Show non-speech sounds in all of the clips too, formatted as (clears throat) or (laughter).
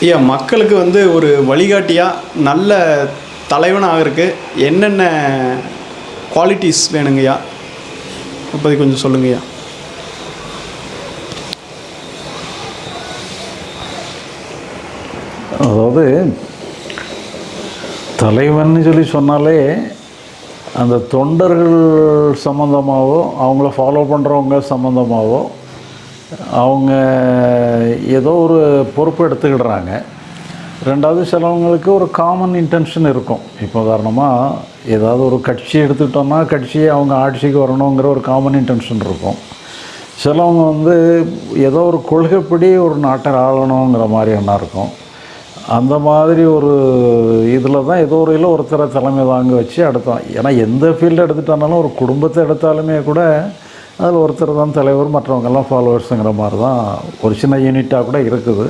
ஐயா மக்களுக்கு வந்து ஒரு வழிகாட்டியாக நல்ல தலைவனாக ஆகிறதுக்கு என்னென்ன குவாலிட்டிஸ் வேணுங்கய்யா இப்போதை கொஞ்சம் சொல்லுங்கய்யா அதாவது தலைவன் சொல்லி சொன்னாலே அந்த தொண்டர்கள் சம்மந்தமாகவோ அவங்கள ஃபாலோ பண்ணுறவங்க சம்மந்தமாகவோ அவங்க ஏதோ ஒரு பொறுப்பு எடுத்துக்கிடுறாங்க. ரெண்டாவது சிலவங்களுக்கு ஒரு காமன் இன்டென்ஷன் இருக்கும். இப்போ உதாரணமாக ஏதாவது ஒரு கட்சி எடுத்துக்கிட்டோம்னா கட்சி அவங்க ஆட்சிக்கு வரணுங்கிற ஒரு காமன் இன்டென்ஷன் இருக்கும். சிலவங்க வந்து ஏதோ ஒரு கொள்கைப்படி ஒரு நாட்டை ஆளணுங்கிற மாதிரி எண்ணம் இருக்கும். அந்த மாதிரி ஒரு இதில் தான் ஏதோ ஒரு இதில் ஒருத்தரை தலைமை தாங்க வச்சு அடுத்தோம் ஏன்னா எந்த ஃபீல்டு எடுத்துட்டாலும் ஒரு குடும்பத்தை எடுத்தாலுமே கூட அதில் ஒருத்தர் தான் தலைவர் மற்றவங்கெல்லாம் ஃபாலோவர்ஸுங்கிற மாதிரி தான் ஒரு சின்ன யூனிட்டாக கூட இருக்குது.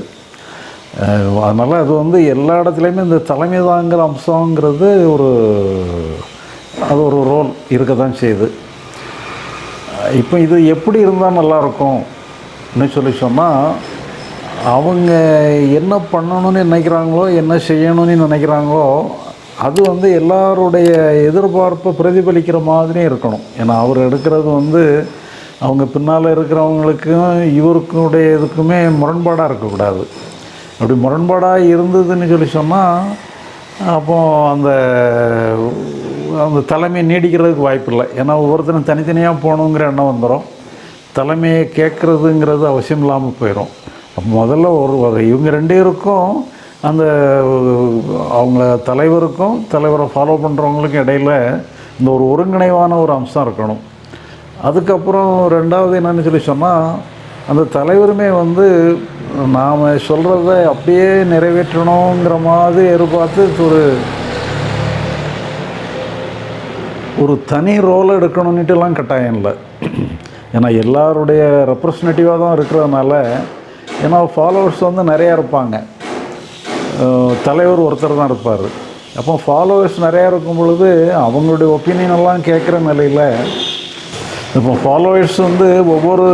அதனால் அது வந்து எல்லா இடத்துலையுமே இந்த தலைமை தாங்கிற அம்சங்கிறது ஒரு அது ஒரு ரோல் இருக்க தான் செய்யுது. இப்போ இது எப்படி இருந்தால் நல்லாயிருக்கும்னு சொல்லி சொன்னால் அவங்க என்ன பண்ணணும்னு நினைக்கிறாங்களோ என்ன செய்யணும்னு நினைக்கிறாங்களோ அது வந்து எல்லாருடைய எதிர்பார்ப்பை பிரதிபலிக்கிற மாதிரியும் இருக்கணும். ஏன்னா அவர் எடுக்கிறது வந்து அவங்க பின்னால் இருக்கிறவங்களுக்கும் இவருக்குடைய இதுக்குமே முரண்பாடாக இருக்கக்கூடாது. அப்படி முரண்பாடாக இருந்ததுன்னு சொல்லி சொன்னால் அப்போது அந்த அந்த தலைமை நீடிக்கிறதுக்கு வாய்ப்பு இல்லை ஏன்னா ஒவ்வொருத்தரும் தனித்தனியாக போகணுங்கிற எண்ணம் வந்துடும் தலைமையை கேட்குறதுங்கிறது அவசியம் இல்லாமல் போயிடும் அப்போ முதல்ல ஒரு வகை இவங்க ரெண்டு பேருக்கும் அந்த அவங்கள தலைவருக்கும் தலைவரை ஃபாலோ பண்ணுறவங்களுக்கும் இடையில் இந்த ஒரு ஒருங்கிணைவான ஒரு அம்சம் இருக்கணும். அதுக்கப்புறம் ரெண்டாவது என்னன்னு சொல்லி சொன்னால் அந்த தலைவருமே வந்து நாம் சொல்கிறத அப்படியே நிறைவேற்றணுங்கிற மாதிரி எதிர்பார்த்து ஒரு ஒரு தனி ரோலை எடுக்கணும்னுட்டுலாம் கட்டாயம் இல்லை. ஏன்னா எல்லாருடைய ரெப்ரசன்டேட்டிவாக தான் இருக்கிறதுனால ஏன்னா ஃபாலோவர்ஸ் வந்து நிறையா இருப்பாங்க. தலைவர் ஒருத்தர் தான் இருப்பார். அப்போ ஃபாலோவர்ஸ் நிறையா இருக்கும் பொழுது அவங்களுடைய ஒப்பீனியன் எல்லாம் கேட்குற நிலையில் இப்போ ஃபாலோவர்ஸ் வந்து ஒவ்வொரு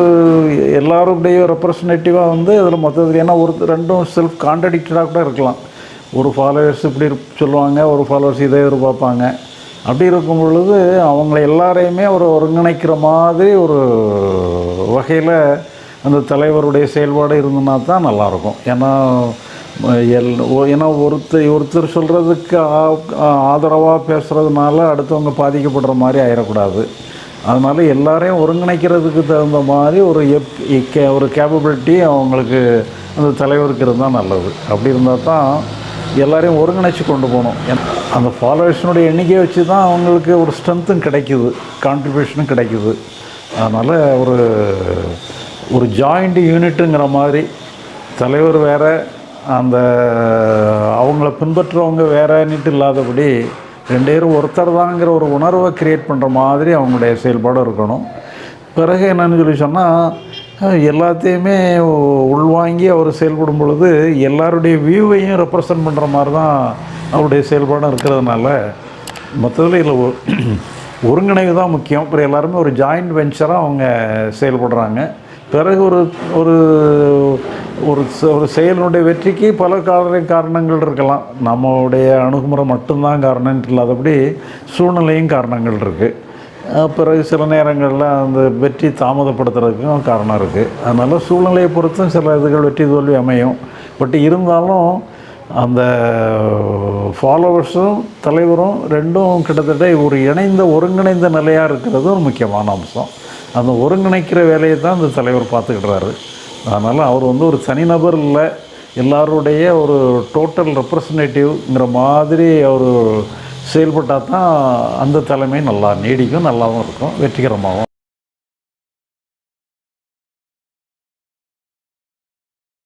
எல்லாருடைய ரெப்ரசன்டேட்டிவாக வந்து அதில் மொத்தத்தில் ஏன்னா ஒரு ரெண்டும் செல்ஃப் கான்ட்ரடிக்டடாக கூட இருக்கலாம். ஒரு ஃபாலோவர்ஸ் இப்படி சொல்லுவாங்க ஒரு ஃபாலோவர்ஸ் இதை எதிர்பார்ப்பாங்க. அப்படி இருக்கும் பொழுது அவங்கள எல்லாரையுமே ஒரு ஒருங்கிணைக்கிற மாதிரி ஒரு வகையில் அந்த தலைவருடைய செயல்பாடு இருந்ததுனா தான் நல்லாயிருக்கும். ஏன்னா எல் ஏன்னா ஒருத்தர் ஒருத்தர் சொல்கிறதுக்கு ஆதரவாக பேசுகிறதுனால அடுத்தவங்க பாதிக்கப்படுற மாதிரி ஆயிடக்கூடாது அதனால் எல்லாரையும் ஒருங்கிணைக்கிறதுக்கு தகுந்த மாதிரி ஒரு எப் கே- ஒரு கேப்பபிலிட்டி அவங்களுக்கு அந்த தலைவருக்கு இருந்தால் நல்லது. அப்படி இருந்தால் தான் எல்லாரையும் ஒருங்கிணைச்சு கொண்டு போகணும். அந்த ஃபாலோவர்ஸினுடைய எண்ணிக்கையை வச்சு தான் அவங்களுக்கு ஒரு ஸ்ட்ரென்த்தும் கிடைக்குது கான்ட்ரிபியூஷனும் கிடைக்குது. அதனால் ஒரு ஒரு ஜாயிண்ட் யூனிட்டுங்கிற மாதிரி தலைவர் வேற அந்த அவங்கள பின்பற்றுறவங்க வேறன்னுட்டு இல்லாதபடி ரெண்டு பேரும் ஒருத்தர் தாங்கிற ஒரு உணர்வை கிரியேட் பண்ணுற மாதிரி அவங்களுடைய செயல்பாடு இருக்கணும். பிறகு என்னன்னு சொல்லி சொன்னால் எல்லாத்தையுமே உள்வாங்கி அவர் செயல்படும் பொழுது எல்லாருடைய வியூவையும் ரெப்ரசன்ட் பண்ணுற மாதிரி தான் அவருடைய செயல்பாடும் இருக்கிறதுனால மொத்தத்தில் இதில் (clears throat) ஒருங்கிணைவு தான் முக்கியம். அப்புறம் எல்லாருமே ஒரு ஜாயிண்ட் வெஞ்சராக அவங்க செயல்படுறாங்க. பிறகு ஒரு ஒரு ஒரு ஒரு செயலினுடைய வெற்றிக்கு பல காரண காரணங்கள் இருக்கலாம். நம்மளுடைய அணுகுமுறை மட்டும்தான் காரணம் இல்லாதபடி சூழ்நிலையும் காரணங்கள் இருக்குது பிறகு சில நேரங்களில் அந்த வெற்றி தாமதப்படுத்துறதுக்கும் காரணம் இருக்குது அதனால் சூழ்நிலையை பொறுத்தும் சில இதுகள் வெற்றி தோல்வி அமையும். பட் இருந்தாலும் அந்த ஃபாலோவர்ஸும் தலைவரும் ரெண்டும் கிட்டத்தட்ட ஒரு இணைந்த ஒருங்கிணைந்த நிலையாக இருக்கிறது ஒரு முக்கியமான அம்சம். அந்த ஒருங்கிணைக்கிற வேலையை தான் அந்த தலைவர் பார்த்துக்கிடுறாரு. அதனால் அவர் வந்து ஒரு தனிநபர் இல்லை எல்லாருடைய ஒரு டோட்டல் ரெப்ரசன்டேட்டிவ்ங்கிற மாதிரி அவர் செயல்பட்டால் தான் அந்த தலைமை நல்லா நீடிக்கும் நல்லாவும் இருக்கும் வெற்றிகரமாகவும்